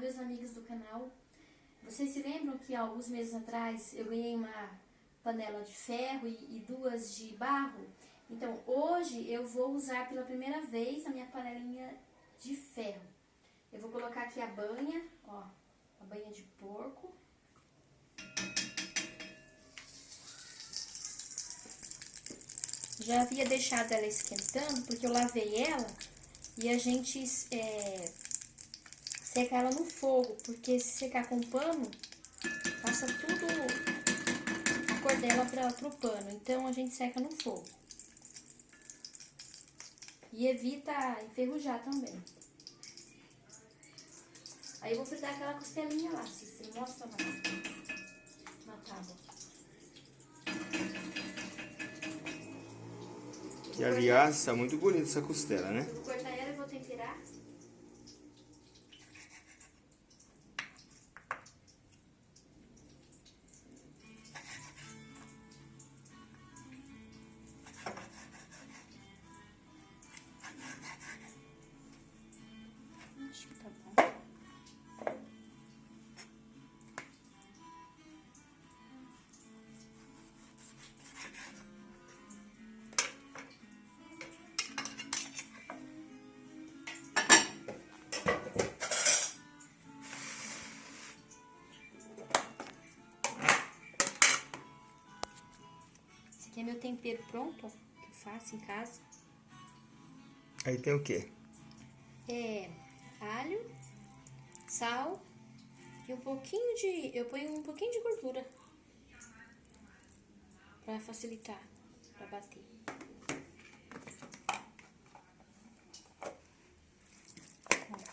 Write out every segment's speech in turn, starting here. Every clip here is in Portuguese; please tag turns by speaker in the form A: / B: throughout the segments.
A: Meus amigos do canal. Vocês se lembram que alguns meses atrás eu ganhei uma panela de ferro e, e duas de barro? Então, hoje eu vou usar pela primeira vez a minha panelinha de ferro. Eu vou colocar aqui a banha, ó, a banha de porco. Já havia deixado ela esquentando, porque eu lavei ela e a gente é, seca ela no fogo, porque se secar com pano, passa tudo a cor dela para pro pano. Então a gente seca no fogo. E evita enferrujar também. Aí eu vou fritar aquela costelinha lá, Cícero. Mostra lá. Na tábua.
B: Que aliás, está muito bonita essa costela, né?
A: Aqui é meu tempero pronto, ó, que eu faço em casa.
B: Aí tem o quê?
A: É alho, sal e um pouquinho de... Eu ponho um pouquinho de gordura pra facilitar, pra bater.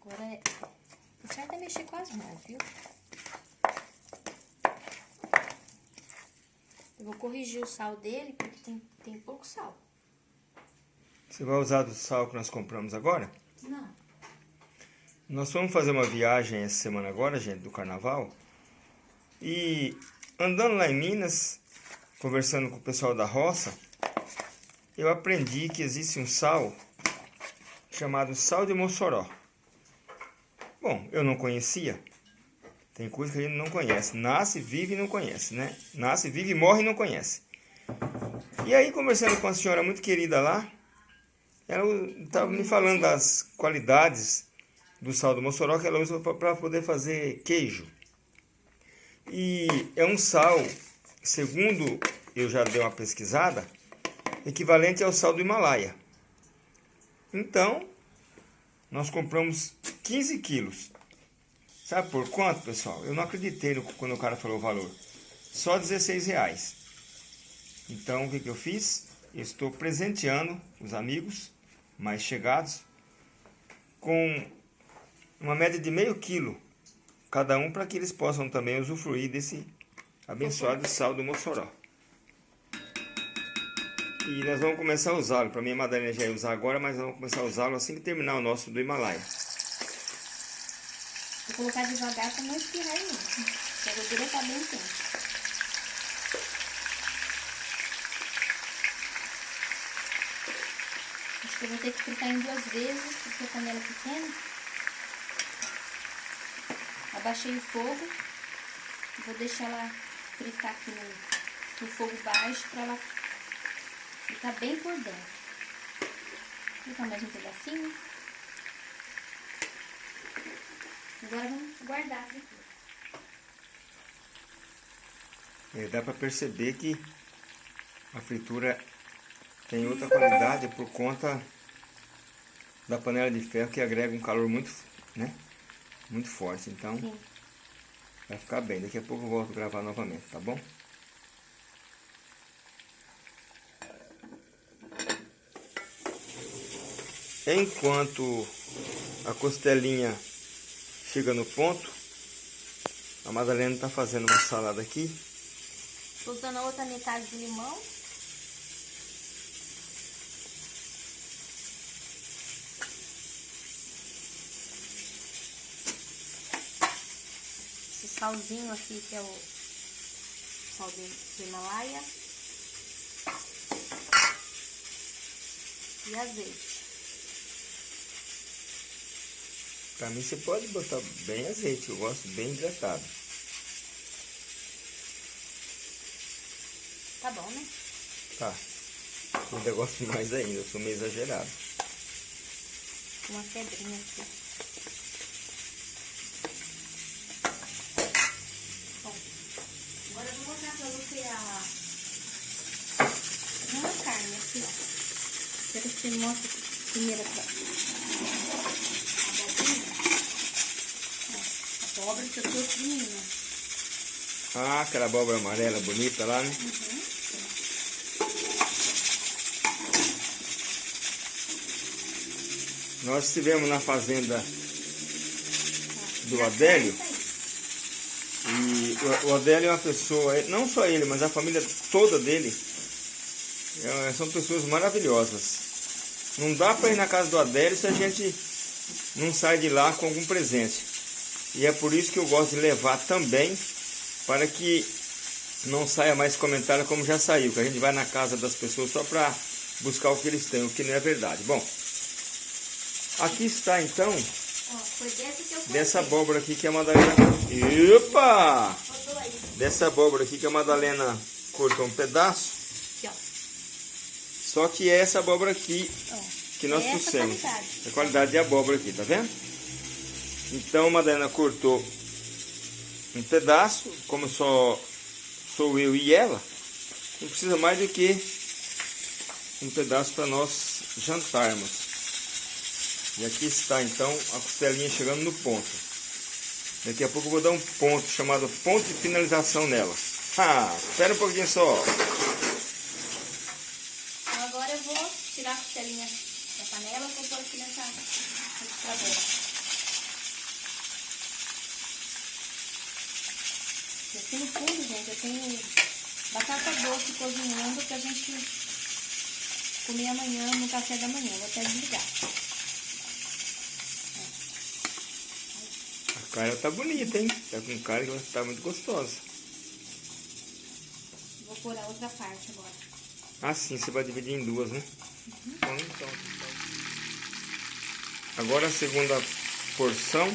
A: Agora é... O certo é mexer com as mãos, viu? Eu vou corrigir o sal dele, porque tem, tem pouco sal.
B: Você vai usar do sal que nós compramos agora?
A: Não.
B: Nós fomos fazer uma viagem essa semana agora, gente, do carnaval. E andando lá em Minas, conversando com o pessoal da roça, eu aprendi que existe um sal chamado sal de Mossoró. Bom, eu não conhecia. Tem coisa que a gente não conhece. Nasce, vive e não conhece, né? Nasce, vive, morre e não conhece. E aí, conversando com uma senhora muito querida lá, ela estava me falando das qualidades do sal do Mossoró que ela usa para poder fazer queijo. E é um sal, segundo eu já dei uma pesquisada, equivalente ao sal do Himalaia. Então, nós compramos 15 quilos. Sabe por quanto, pessoal? Eu não acreditei no, quando o cara falou o valor. Só 16 reais. Então, o que, que eu fiz? Eu estou presenteando os amigos mais chegados com uma média de meio quilo cada um para que eles possam também usufruir desse abençoado sal do Mossoró. E nós vamos começar a usá-lo. Para mim a Madalena já ia usar agora, mas nós vamos começar a usá-lo assim que terminar o nosso do Himalaia.
A: Colocar devagar pra não espirrar em mim. porque A gordura tá bem quente. Acho que eu vou ter que fritar em duas vezes, porque a panela é pequena. Abaixei o fogo. Vou deixar ela fritar aqui no, no fogo baixo pra ela fritar bem por dentro. Vou fritar mais um pedacinho. Agora vamos guardar a fritura.
B: É, dá para perceber que a fritura tem outra qualidade por conta da panela de ferro que agrega um calor muito, né? Muito forte. Então
A: Sim.
B: vai ficar bem. Daqui a pouco eu volto a gravar novamente, tá bom? Enquanto a costelinha chega no ponto, a Madalena está fazendo uma salada aqui.
A: Tô usando a outra metade do limão. Esse salzinho aqui que é o sal do Himalaia. E azeite.
B: Pra mim você pode botar bem azeite, eu gosto bem hidratado.
A: Tá bom, né?
B: Tá. Eu ainda gosto mais ainda, eu sou meio exagerado.
A: Uma pedrinha aqui. Bom, agora eu vou mostrar pra você a... Não a carne aqui, ó. Quero que você mostre primeiro aqui, abóbora que eu tô fina.
B: Ah, aquela abóbora amarela bonita lá, né?
A: Uhum.
B: Nós estivemos na fazenda do Adélio. E o- Adélio é uma pessoa, não só ele, mas a família toda dele, é, são pessoas maravilhosas. Não dá para ir na casa do Adélio se a gente não sai de lá com algum presente. E é por isso que eu gosto de levar também, para que não saia mais comentário como já saiu, que a gente vai na casa das pessoas só para buscar o que eles têm, o que não é verdade. Bom, aqui está então
A: foi dessa
B: abóbora aqui que a Madalena. Opa! Dessa abóbora aqui que a Madalena cortou um pedaço.
A: Aqui.
B: Só que é essa abóbora aqui
A: Ó,
B: que nós
A: essa
B: trouxemos. A qualidade de abóbora aqui, tá vendo? Então a Madalena cortou um pedaço, como só sou eu e ela, não precisa mais do que um pedaço para nós jantarmos. E aqui está então a costelinha chegando no ponto. Daqui a pouco eu vou dar um ponto chamado ponto de finalização nela. Ah, espera um pouquinho só.
A: Então agora eu vou tirar a costelinha da panela e vou pôr aqui nessa registradora. Aqui no fundo, gente, eu tenho batata doce cozinhando pra gente comer amanhã no café da manhã. Vou até desligar.
B: A cara tá bonita, hein? Tá com cara que estar muito gostosa.
A: Vou pôr a outra parte agora.
B: Ah, sim, você vai dividir em duas, né? Então, então. Agora a segunda porção.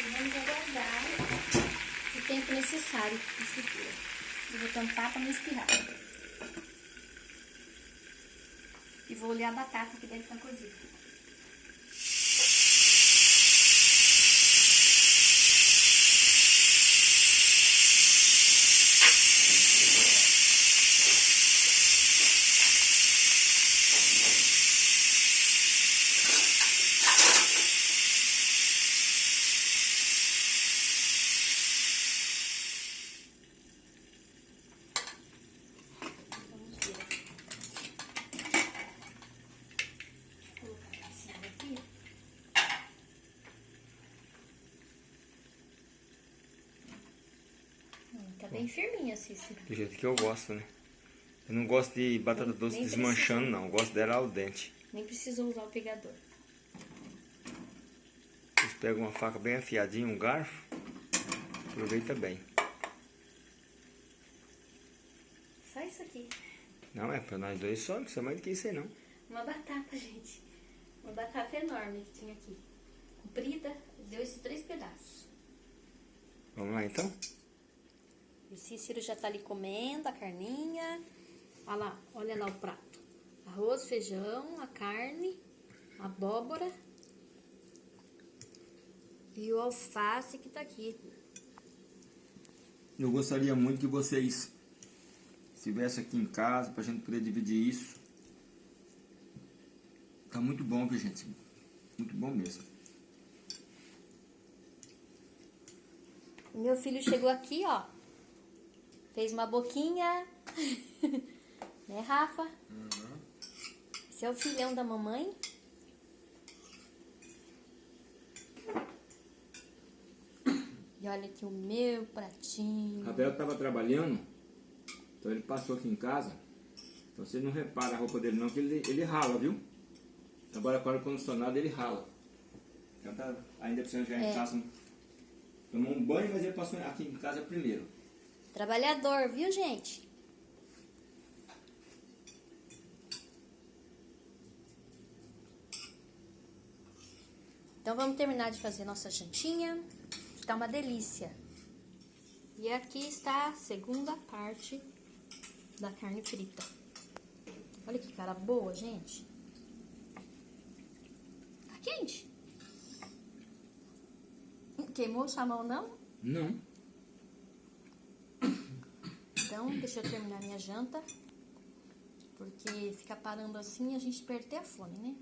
A: E vamos aguardar o de fritura. Eu vou tampar para não espirrar. E vou olhar a batata que deve estar cozida. Vamos ver. Vou colocar em cima aqui. Hum, tá bem firminha, Cícero.
B: Do jeito que eu gosto, né? Eu não gosto de batata
A: Nem-
B: doce
A: nem
B: desmanchando, não. Eu gosto dela ao dente.
A: Nem precisou usar o pegador.
B: Vocês pegam uma faca bem afiadinha, um garfo. Aproveita bem.
A: Só isso aqui.
B: Não, é pra nós dois só, não precisa mais do que isso aí, não.
A: Uma batata, gente. Uma batata enorme que tinha aqui. Comprida, deu esses três pedaços.
B: Vamos lá, então?
A: E Cícero já tá ali comendo a carninha. Olha lá, olha lá o prato. Arroz, feijão, a carne, a abóbora e o alface que tá aqui.
B: Eu gostaria muito que vocês estivessem aqui em casa pra gente poder dividir isso. Tá muito bom, viu, gente? Muito bom mesmo.
A: Meu filho chegou aqui, ó. Fez uma boquinha. né, Rafa? Esse é o filhão da mamãe. E olha aqui o meu pratinho.
B: Rafael estava trabalhando, então ele passou aqui em casa. Então você não repara a roupa dele não, que ele, ele rala, viu? Trabalha com ar-condicionado, ele rala. Então tá, ainda precisa chegar
A: É.
B: em casa, tomar um banho, mas ele passou aqui em casa primeiro.
A: Trabalhador, viu, gente? Então vamos terminar de fazer nossa jantinha, tá uma delícia. E aqui está a segunda parte da carne frita. Olha que cara boa, gente. Tá quente? Queimou sua mão, não?
B: Não.
A: Então, deixa eu terminar minha janta. Porque ficar parando assim a gente perde a fome, né?